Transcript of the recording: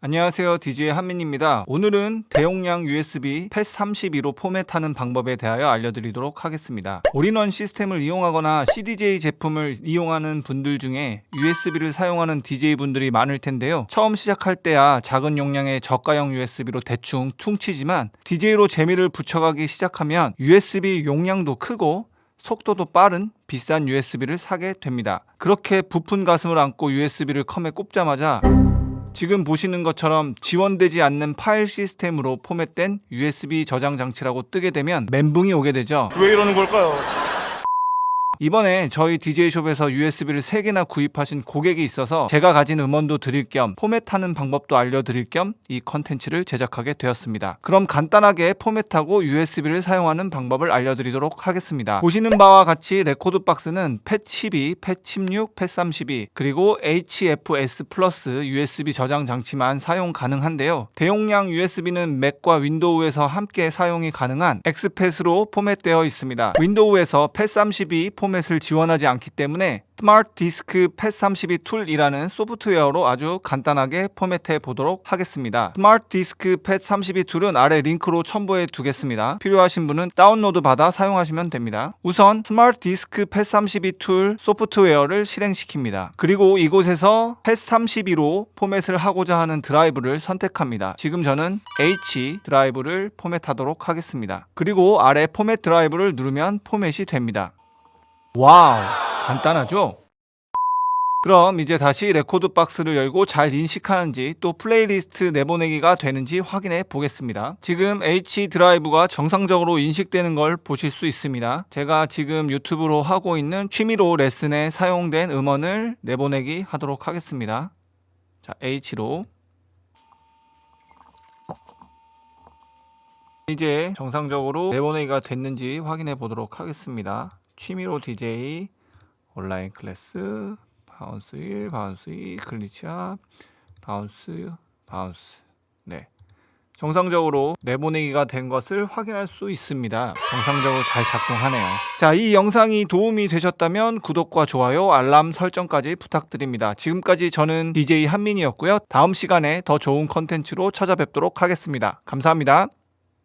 안녕하세요. DJ 한민입니다. 오늘은 대용량 USB FAT32로 포맷하는 방법에 대하여 알려드리도록 하겠습니다. 올인원 시스템을 이용하거나 CDJ 제품을 이용하는 분들 중에 USB를 사용하는 DJ분들이 많을 텐데요. 처음 시작할 때야 작은 용량의 저가형 USB로 대충 퉁치지만 DJ로 재미를 붙여가기 시작하면 USB 용량도 크고 속도도 빠른 비싼 USB를 사게 됩니다. 그렇게 부푼 가슴을 안고 USB를 컴에 꼽자마자 지금 보시는 것처럼 지원되지 않는 파일 시스템으로 포맷된 USB 저장 장치라고 뜨게 되면 멘붕이 오게 되죠. 왜 이러는 걸까요? 이번에 저희 DJ숍에서 USB를 3개나 구입하신 고객이 있어서 제가 가진 음원도 드릴 겸 포맷하는 방법도 알려드릴 겸 이 컨텐츠를 제작하게 되었습니다. 그럼 간단하게 포맷하고 USB를 사용하는 방법을 알려드리도록 하겠습니다. 보시는 바와 같이 rekordbox는 FAT12, FAT16, FAT32 그리고 HFS Plus USB 저장 장치만 사용 가능한데요. 대용량 USB는 맥과 윈도우에서 함께 사용이 가능한 exFAT으로 포맷되어 있습니다. 윈도우에서 FAT32 포맷 을 지원하지 않기 때문에 Smart Disk FAT32 Tool이라는 소프트웨어로 아주 간단하게 포맷해 보도록 하겠습니다. Smart Disk FAT32 Tool은 아래 링크로 첨부해 두겠습니다. 필요하신 분은 다운로드 받아 사용하시면 됩니다. 우선 Smart Disk FAT32 Tool 소프트웨어를 실행시킵니다. 그리고 이곳에서 FAT32로 포맷을 하고자 하는 드라이브를 선택합니다. 지금 저는 H 드라이브를 포맷하도록 하겠습니다. 그리고 아래 Format Drive를 누르면 포맷이 됩니다. wow 간단하죠? 그럼 이제 다시 rekordbox를 열고 잘 인식하는지 또 플레이리스트 내보내기가 되는지 확인해 보겠습니다. 지금 H 드라이브가 정상적으로 인식되는 걸 보실 수 있습니다. 제가 지금 유튜브로 하고 있는 취미로 레슨에 사용된 음원을 내보내기 하도록 하겠습니다. 자, H로 이제 정상적으로 내보내기가 됐는지 확인해 보도록 하겠습니다. 취미로 DJ 온라인 class bounce 1 bounce 2 glitch hop bounce bounce. 네. 정상적으로 내보내기가 된 것을 확인할 수 있습니다. 정상적으로 잘 작동하네요. 자 이 영상이 도움이 되셨다면 구독과 좋아요 알람 설정까지 부탁드립니다. 지금까지 저는 DJ 한민이었고요. 다음 시간에 더 좋은 컨텐츠로 찾아뵙도록 하겠습니다. 감사합니다